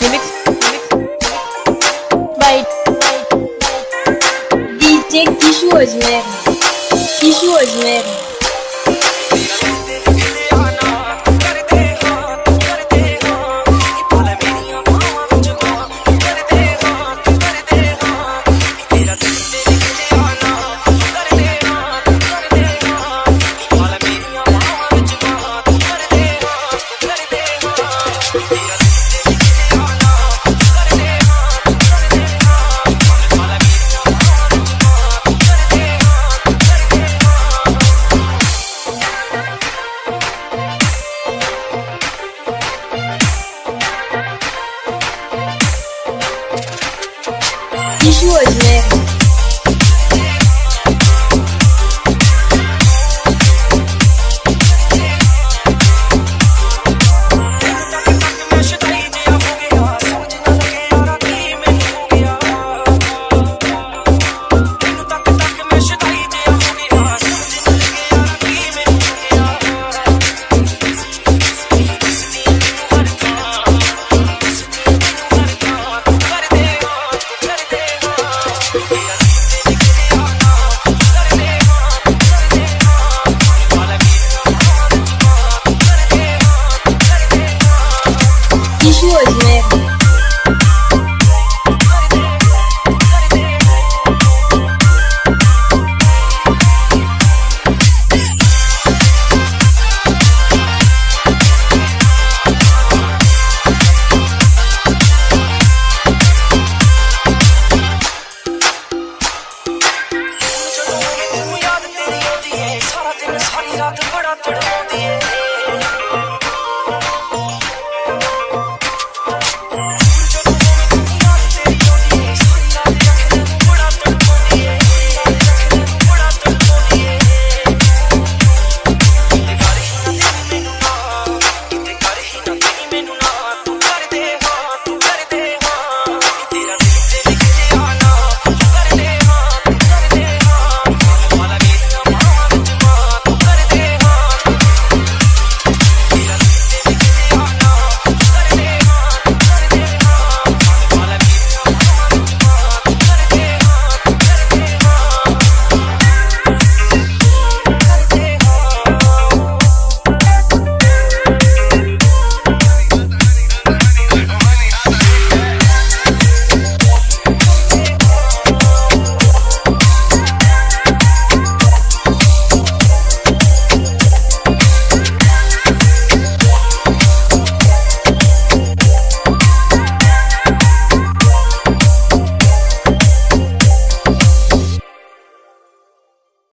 remix by DJ Kishu Ajmer. Kishu Ajmer. 继续我的。Don't